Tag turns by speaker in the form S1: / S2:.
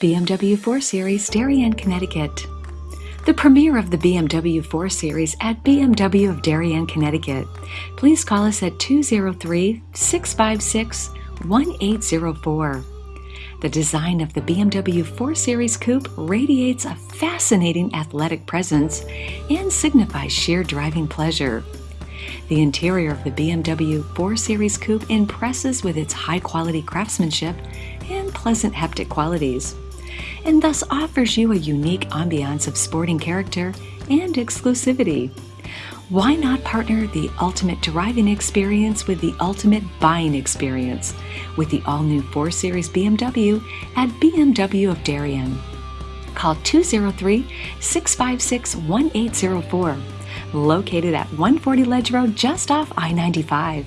S1: BMW 4 Series, Darien, Connecticut. The premiere of the BMW 4 Series at BMW of Darien, Connecticut. Please call us at 203 656 1804. The design of the BMW 4 Series Coupe radiates a fascinating athletic presence and signifies sheer driving pleasure. The interior of the BMW 4 Series Coupe impresses with its high-quality craftsmanship and pleasant haptic qualities, and thus offers you a unique ambiance of sporting character and exclusivity. Why not partner the ultimate driving experience with the ultimate buying experience with the all-new 4 Series BMW at BMW of Darien? Call 203-656-1804 located at 140 Ledge Road just off I-95.